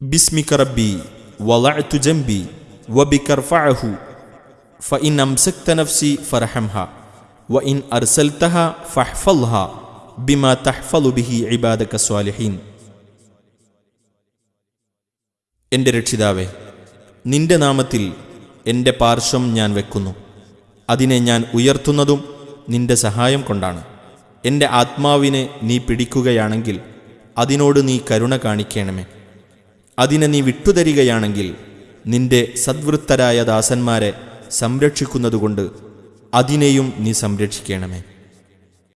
باسمك ربي وضعت جنبي وبك ارفعه فإن أمسكت نفسي فرحمها وإن أرسلتها فاحفظها بما تحفظ به عبادك الصالحين എൻ്റെ രക്ഷിതാവേ നിന്റെ നാമത്തിൽ എൻ്റെ പാർശ്വം ഞാൻ വെക്കുന്നു അതിനെ ഞാൻ ഉയർത്തുന്നതും നിന്റെ സഹായം കൊണ്ടാണ് എൻ്റെ ആത്മാവിനെ നീ പിടിക്കുകയാണെങ്കിൽ അതിനോട് നീ കരുണ കാണിക്കണമേ അതിനെ നീ വിട്ടുതരികയാണെങ്കിൽ നിന്റെ സദ്വൃത്തരായ ദാസന്മാരെ സംരക്ഷിക്കുന്നതുകൊണ്ട് അതിനെയും നീ സംരക്ഷിക്കണമേ.